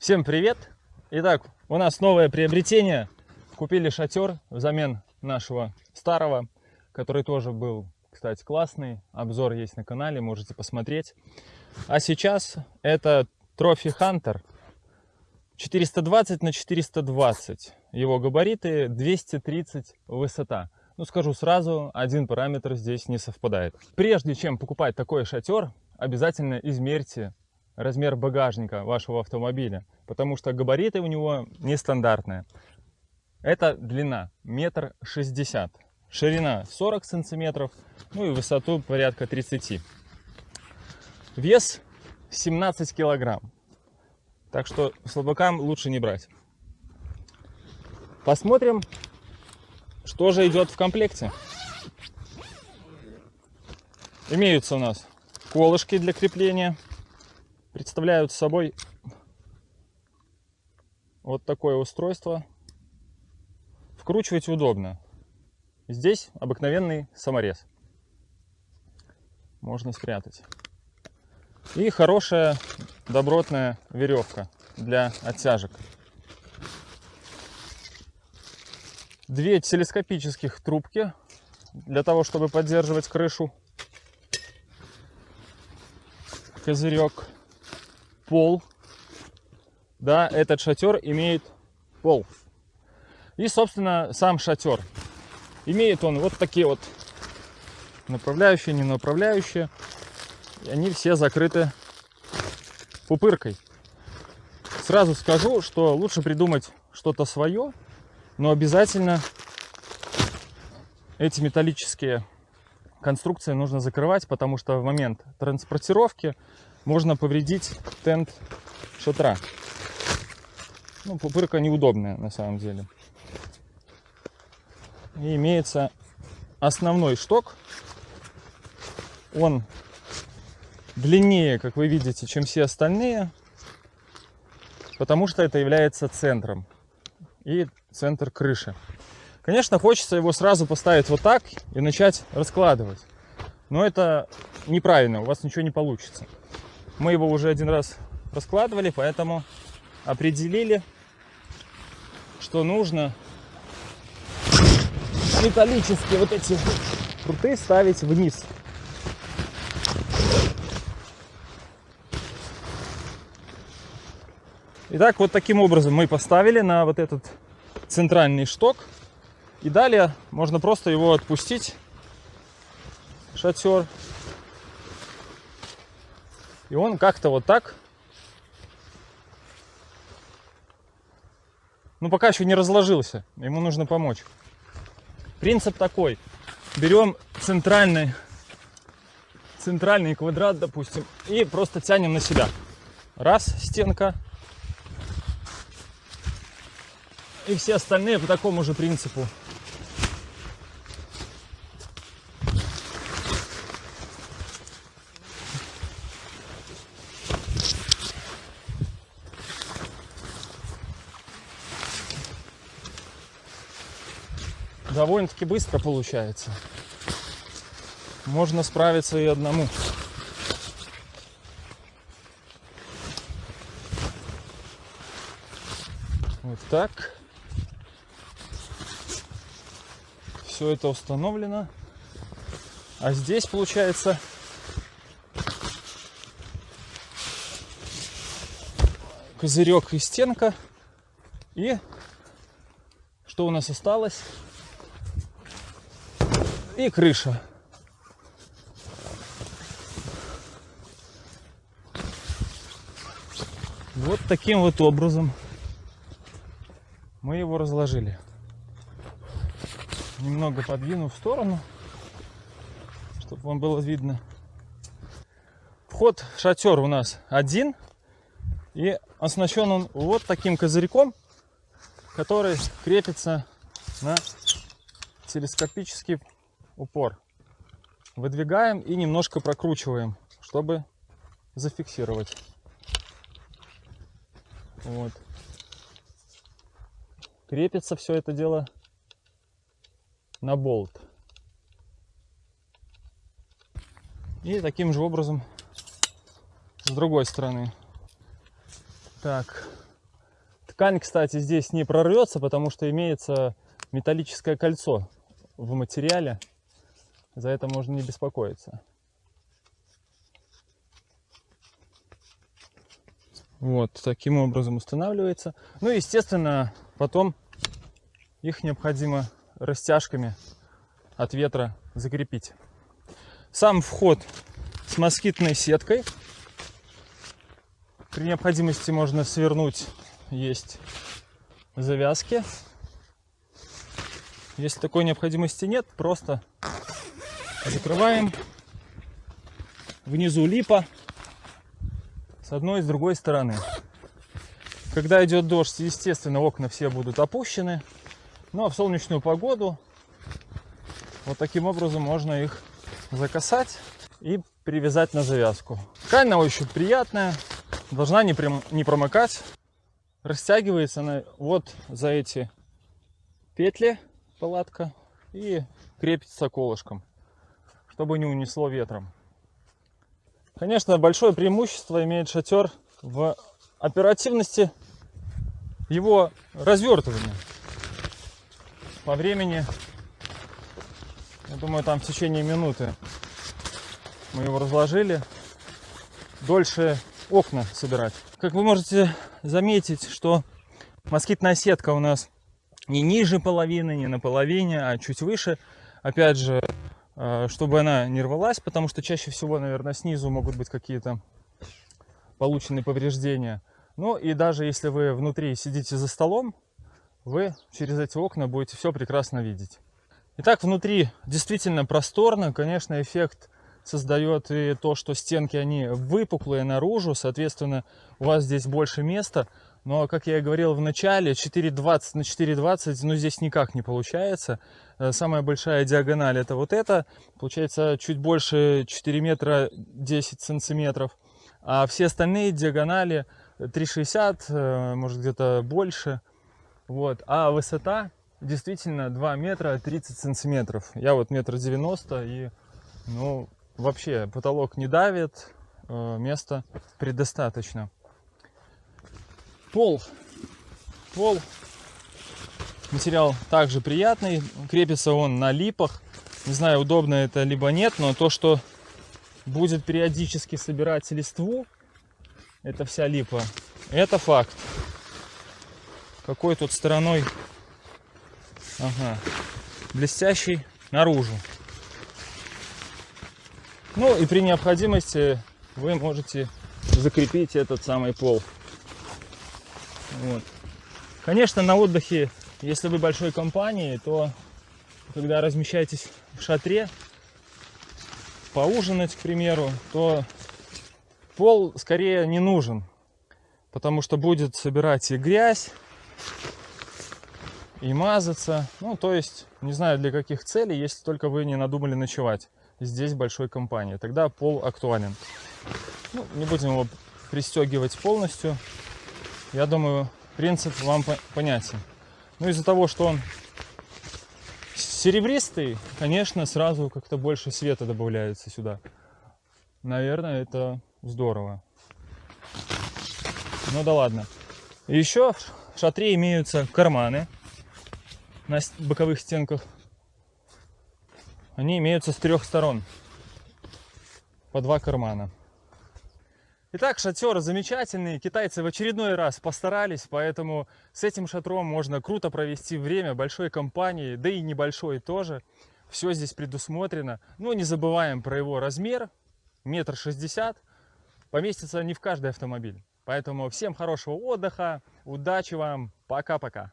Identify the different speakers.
Speaker 1: Всем привет! Итак, у нас новое приобретение. Купили шатер взамен нашего старого, который тоже был, кстати, классный. Обзор есть на канале, можете посмотреть. А сейчас это Trophy Hunter 420 на 420. Его габариты 230 высота. Ну, скажу сразу, один параметр здесь не совпадает. Прежде чем покупать такой шатер, обязательно измерьте размер багажника вашего автомобиля, потому что габариты у него нестандартные. Это длина метр шестьдесят, ширина 40 сантиметров, ну и высоту порядка 30. Вес 17 килограмм, так что слабакам лучше не брать. Посмотрим, что же идет в комплекте. Имеются у нас колышки для крепления представляют собой вот такое устройство. Вкручивать удобно. Здесь обыкновенный саморез. Можно спрятать. И хорошая добротная веревка для оттяжек. Две телескопических трубки для того, чтобы поддерживать крышу. Козырек пол. Да, этот шатер имеет пол. И, собственно, сам шатер. Имеет он вот такие вот направляющие, не направляющие. И они все закрыты пупыркой. Сразу скажу, что лучше придумать что-то свое, но обязательно эти металлические конструкции нужно закрывать, потому что в момент транспортировки можно повредить тент шатра. Ну, пупырка неудобная на самом деле. И имеется основной шток. Он длиннее, как вы видите, чем все остальные, потому что это является центром и центр крыши. Конечно, хочется его сразу поставить вот так и начать раскладывать. Но это неправильно, у вас ничего не получится. Мы его уже один раз раскладывали, поэтому определили, что нужно металлические вот эти круты ставить вниз. Итак, вот таким образом мы поставили на вот этот центральный шток. И далее можно просто его отпустить, шатер, и он как-то вот так, ну пока еще не разложился, ему нужно помочь. Принцип такой, берем центральный, центральный квадрат, допустим, и просто тянем на себя. Раз, стенка. И все остальные по такому же принципу довольно-таки быстро получается. Можно справиться и одному. Вот так. Все это установлено. А здесь получается козырек и стенка. И что у нас осталось? И крыша. Вот таким вот образом мы его разложили. Немного подвину в сторону, чтобы вам было видно. Вход в шатер у нас один. И оснащен он вот таким козырьком, который крепится на телескопический упор. Выдвигаем и немножко прокручиваем, чтобы зафиксировать. Вот. Крепится все это дело на болт. И таким же образом с другой стороны. Так, Ткань, кстати, здесь не прорвется, потому что имеется металлическое кольцо в материале. За это можно не беспокоиться. Вот, таким образом устанавливается. Ну, естественно, потом их необходимо растяжками от ветра закрепить. Сам вход с москитной сеткой. При необходимости можно свернуть, есть завязки. Если такой необходимости нет, просто закрываем. Внизу липа с одной и с другой стороны. Когда идет дождь, естественно, окна все будут опущены. Ну а в солнечную погоду вот таким образом можно их закасать и привязать на завязку. Ткань на ощупь приятная, должна не, прям, не промокать. Растягивается она вот за эти петли палатка и крепится колышком, чтобы не унесло ветром. Конечно, большое преимущество имеет шатер в оперативности его развертывания. По времени, я думаю, там в течение минуты мы его разложили. Дольше окна собирать. Как вы можете заметить, что москитная сетка у нас не ниже половины, не на половине, а чуть выше. Опять же, чтобы она не рвалась, потому что чаще всего, наверное, снизу могут быть какие-то полученные повреждения. Ну и даже если вы внутри сидите за столом, вы через эти окна будете все прекрасно видеть. Итак, внутри действительно просторно. Конечно, эффект создает и то, что стенки, они выпуклые наружу. Соответственно, у вас здесь больше места. Но, как я и говорил в начале, 4,20 на 4,20, ну, здесь никак не получается. Э, самая большая диагональ это вот это. Получается чуть больше 4 метра 10 сантиметров. А все остальные диагонали 3,60, э, может где-то больше. Вот. А высота действительно 2 метра 30 сантиметров. Я вот метр 90 и, ну, вообще потолок не давит, э, места предостаточно. Пол. Пол. Материал также приятный. Крепится он на липах. Не знаю, удобно это либо нет, но то, что будет периодически собирать листву, это вся липа, это факт. Какой тут стороной? Ага. Блестящий наружу. Ну и при необходимости вы можете закрепить этот самый пол. Вот. Конечно, на отдыхе, если вы большой компании, то когда размещаетесь в шатре, поужинать, к примеру, то пол скорее не нужен, потому что будет собирать и грязь, и мазаться. Ну, то есть, не знаю для каких целей, если только вы не надумали ночевать здесь большой компании. Тогда пол актуален. Ну, не будем его пристегивать полностью. Я думаю, принцип вам понятен. Ну, из-за того, что он серебристый, конечно, сразу как-то больше света добавляется сюда. Наверное, это здорово. Ну да ладно. Еще в шатре имеются карманы на боковых стенках. Они имеются с трех сторон. По два кармана. Итак, шатер замечательный. Китайцы в очередной раз постарались, поэтому с этим шатром можно круто провести время большой компании, да и небольшой тоже. Все здесь предусмотрено. Но не забываем про его размер. Метр шестьдесят. Поместится не в каждый автомобиль. Поэтому всем хорошего отдыха, удачи вам, пока-пока.